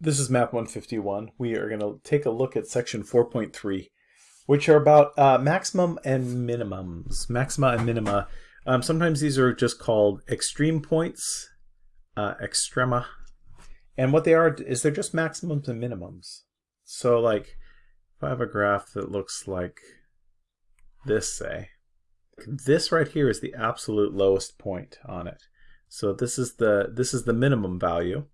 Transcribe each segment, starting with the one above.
This is Math 151. We are going to take a look at section 4.3, which are about uh, maximum and minimums. Maxima and minima. Um, sometimes these are just called extreme points, uh, extrema. And what they are is they're just maximums and minimums. So like if I have a graph that looks like this, say, this right here is the absolute lowest point on it. So this is the this is the minimum value.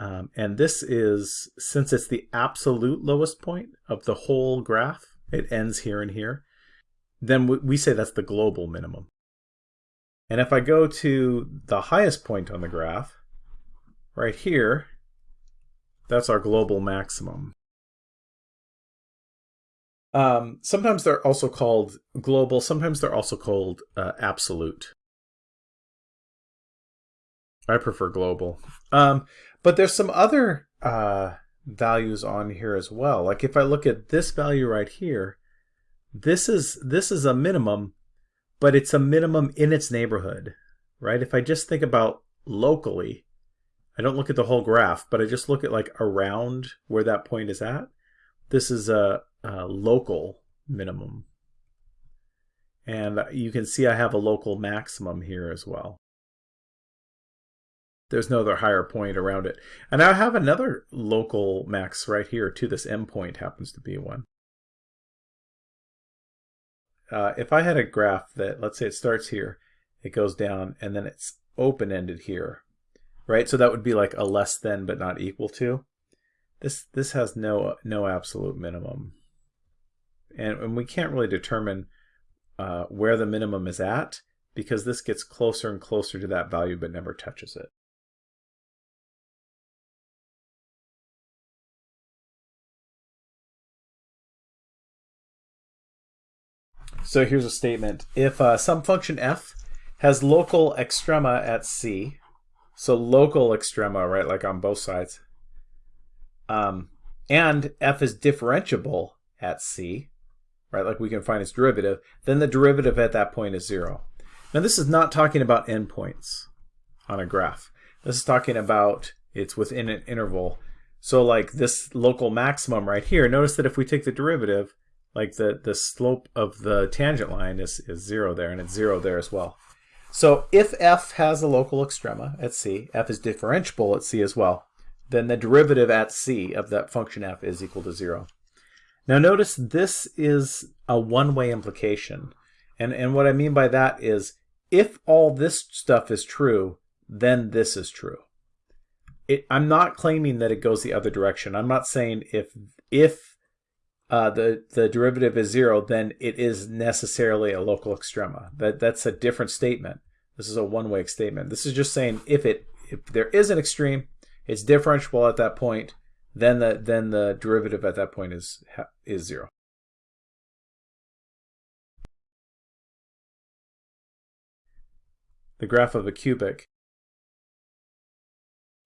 Um, and this is, since it's the absolute lowest point of the whole graph, it ends here and here, then we say that's the global minimum. And if I go to the highest point on the graph, right here, that's our global maximum. Um, sometimes they're also called global, sometimes they're also called uh, absolute. I prefer global. Um, but there's some other uh, values on here as well. Like if I look at this value right here, this is this is a minimum, but it's a minimum in its neighborhood, right? If I just think about locally, I don't look at the whole graph, but I just look at like around where that point is at. This is a, a local minimum. And you can see I have a local maximum here as well. There's no other higher point around it. And I have another local max right here too. This M point happens to be one. Uh, if I had a graph that, let's say it starts here, it goes down, and then it's open-ended here, right? So that would be like a less than but not equal to. This this has no no absolute minimum, and, and we can't really determine uh, where the minimum is at because this gets closer and closer to that value but never touches it. So here's a statement. If uh, some function f has local extrema at c, so local extrema, right, like on both sides, um, and f is differentiable at c, right, like we can find its derivative, then the derivative at that point is 0. Now this is not talking about endpoints on a graph. This is talking about it's within an interval. So like this local maximum right here, notice that if we take the derivative, like the, the slope of the tangent line is, is zero there, and it's zero there as well. So if f has a local extrema at c, f is differentiable at c as well, then the derivative at c of that function f is equal to zero. Now notice this is a one-way implication. And, and what I mean by that is if all this stuff is true, then this is true. It, I'm not claiming that it goes the other direction. I'm not saying if if uh, the the derivative is zero, then it is necessarily a local extrema. That that's a different statement. This is a one-way statement. This is just saying if it if there is an extreme, it's differentiable at that point, then the then the derivative at that point is is zero. The graph of a cubic.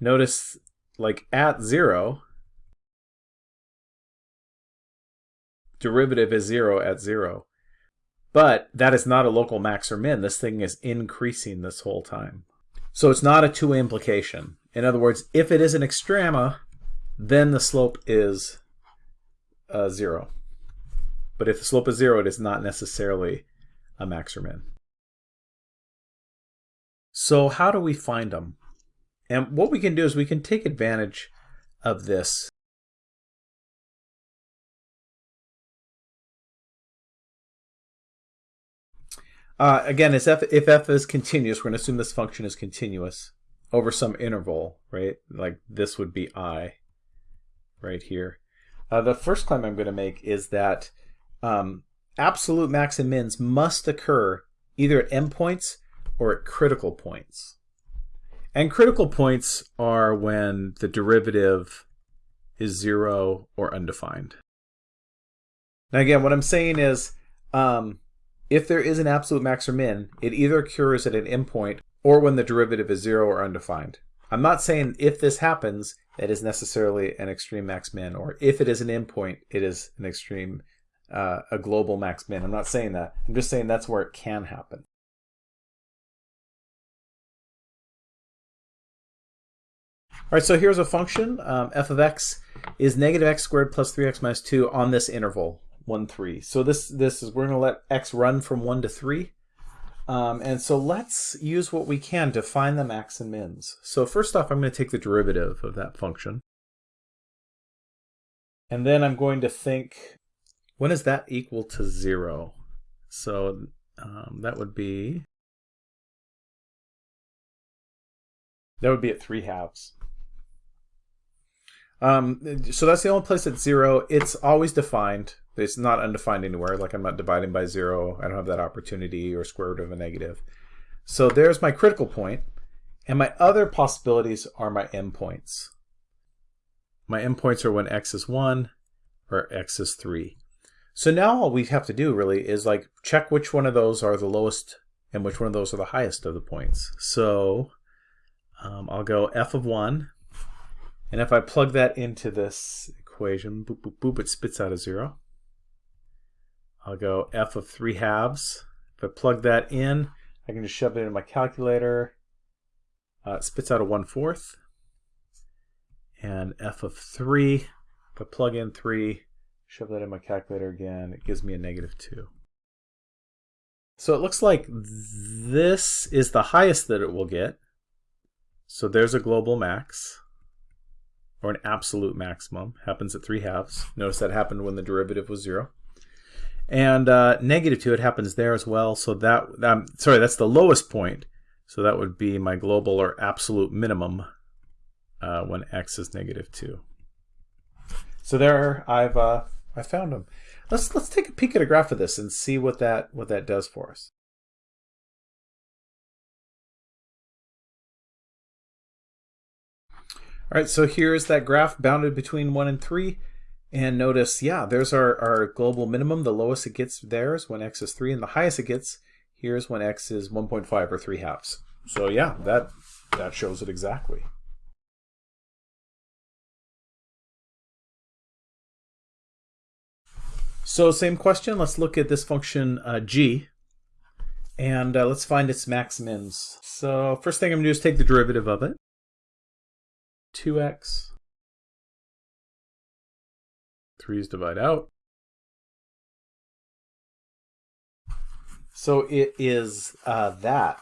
Notice like at zero, derivative is zero at zero. But that is not a local max or min. This thing is increasing this whole time. So it's not a two-way implication. In other words, if it is an extrema, then the slope is uh, zero. But if the slope is zero, it is not necessarily a max or min. So how do we find them? And what we can do is we can take advantage of this Uh, again, if f, if f is continuous, we're going to assume this function is continuous over some interval, right? Like this would be i right here. Uh, the first claim I'm going to make is that um, absolute max and mins must occur either at endpoints or at critical points. And critical points are when the derivative is zero or undefined. Now again, what I'm saying is um, if there is an absolute max or min, it either occurs at an endpoint or when the derivative is zero or undefined. I'm not saying if this happens, it is necessarily an extreme max min, or if it is an endpoint, it is an extreme, uh, a global max min. I'm not saying that. I'm just saying that's where it can happen. All right, so here's a function. Um, f of x is negative x squared plus 3x minus 2 on this interval, 1, 3. So this, this is, we're going to let x run from 1 to 3. Um, and so let's use what we can to find the max and mins. So first off, I'm going to take the derivative of that function. And then I'm going to think, when is that equal to 0? So um, that would be, that would be at 3 halves. Um, so that's the only place at zero. It's always defined. It's not undefined anywhere. Like I'm not dividing by zero. I don't have that opportunity or square root of a negative. So there's my critical point. And my other possibilities are my endpoints. My endpoints are when x is 1 or x is 3. So now all we have to do really is like check which one of those are the lowest and which one of those are the highest of the points. So um, I'll go f of 1 and if I plug that into this equation, boop, boop, boop, it spits out a zero. I'll go f of 3 halves. If I plug that in, I can just shove it into my calculator. Uh, it spits out a 1 fourth. And f of 3, if I plug in 3, shove that in my calculator again, it gives me a negative 2. So it looks like this is the highest that it will get. So there's a global max or an absolute maximum, happens at 3 halves. Notice that happened when the derivative was 0. And uh, negative 2, it happens there as well. So that, um, sorry, that's the lowest point. So that would be my global or absolute minimum uh, when x is negative 2. So there, I've uh, I found them. Let's let's take a peek at a graph of this and see what that what that does for us. All right, so here's that graph bounded between 1 and 3. And notice, yeah, there's our, our global minimum. The lowest it gets there is when x is 3, and the highest it gets here's when x is 1.5 or 3 halves. So yeah, that, that shows it exactly. So same question, let's look at this function uh, g, and uh, let's find its max mins. So first thing I'm going to do is take the derivative of it. 2x. 3's divide out. So it is uh, that,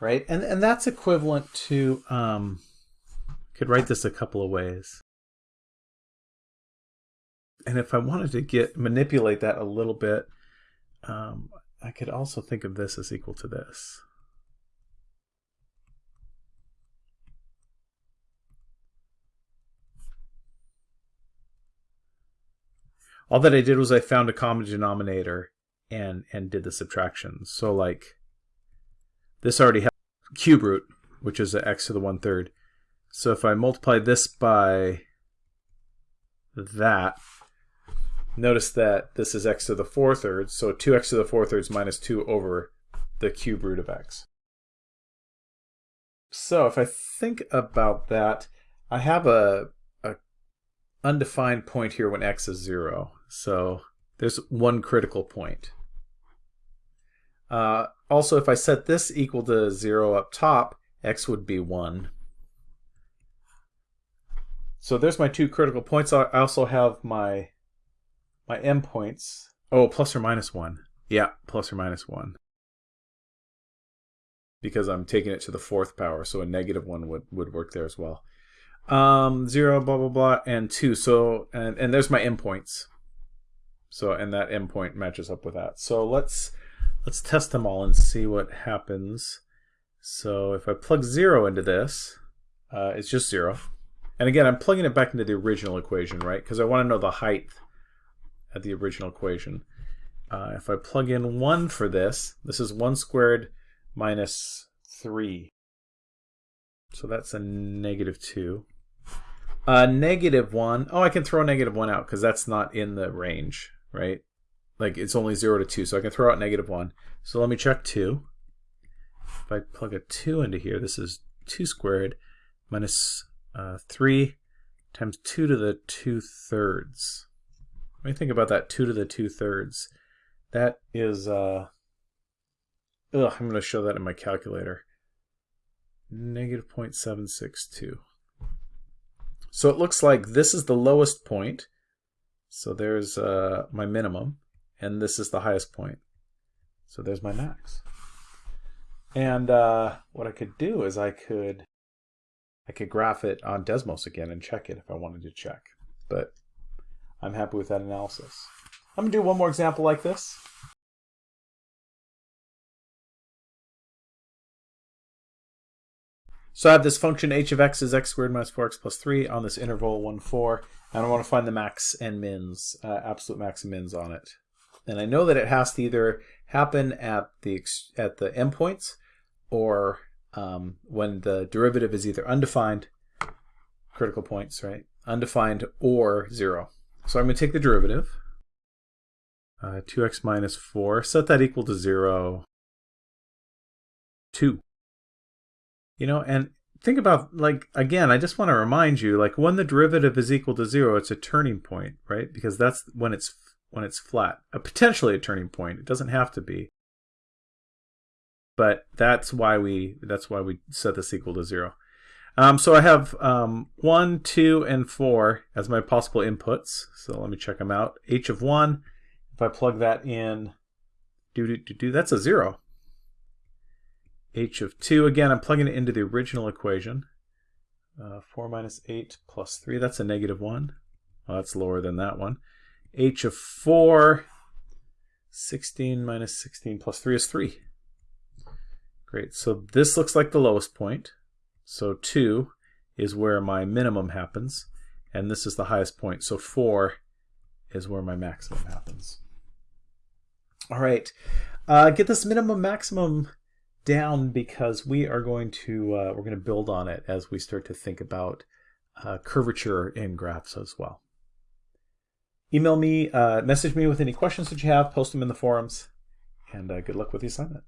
right? And, and that's equivalent to, um, could write this a couple of ways. And if I wanted to get manipulate that a little bit, um, I could also think of this as equal to this. All that I did was I found a common denominator and and did the subtraction. So like this already has cube root, which is a x to the one third. So if I multiply this by that, notice that this is x to the four thirds, so 2x to the four thirds minus 2 over the cube root of x. So if I think about that, I have a undefined point here when x is 0. So there's one critical point. Uh, also, if I set this equal to 0 up top, x would be 1. So there's my two critical points. I also have my my endpoints. Oh, plus or minus 1. Yeah, plus or minus 1. Because I'm taking it to the fourth power, so a negative 1 would, would work there as well um, zero, blah, blah, blah, and two. So, and, and there's my endpoints. So, and that endpoint matches up with that. So let's, let's test them all and see what happens. So if I plug zero into this, uh, it's just zero. And again, I'm plugging it back into the original equation, right? Because I want to know the height at the original equation. Uh, if I plug in 1 for this, this is 1 squared minus 3. So that's a negative 2. A negative one. Oh, I can throw a negative one out because that's not in the range, right? Like it's only zero to two, so I can throw out negative one. So let me check two. If I plug a two into here, this is two squared minus uh, three times two to the two thirds. Let me think about that two to the two thirds. That is, uh, ugh, I'm going to show that in my calculator. Negative 0.762. So it looks like this is the lowest point. So there's uh, my minimum, and this is the highest point. So there's my max. And uh, what I could do is I could I could graph it on Desmos again and check it if I wanted to check. But I'm happy with that analysis. I'm going to do one more example like this. So I have this function h of x is x squared minus 4x plus 3 on this interval 1, 4, I want to find the max and mins, uh, absolute max and mins on it. And I know that it has to either happen at the at the endpoints or um, when the derivative is either undefined, critical points, right? Undefined or 0. So I'm going to take the derivative, uh, 2x minus 4, set that equal to 0, 2. You know, and think about, like, again, I just want to remind you, like, when the derivative is equal to 0, it's a turning point, right? Because that's when it's when it's flat. A potentially a turning point. It doesn't have to be. But that's why we that's why we set this equal to 0. Um, so I have um, 1, 2, and 4 as my possible inputs. So let me check them out. h of 1, if I plug that in, do, do, do, do, that's a 0 h of 2. Again, I'm plugging it into the original equation. Uh, 4 minus 8 plus 3, that's a negative 1. Well, that's lower than that one. h of 4, 16 minus 16 plus 3 is 3. Great, so this looks like the lowest point. So 2 is where my minimum happens, and this is the highest point. So 4 is where my maximum happens. All right, uh, get this minimum maximum down because we are going to uh, we're going to build on it as we start to think about uh, curvature in graphs as well. Email me, uh, message me with any questions that you have, post them in the forums, and uh, good luck with the assignment.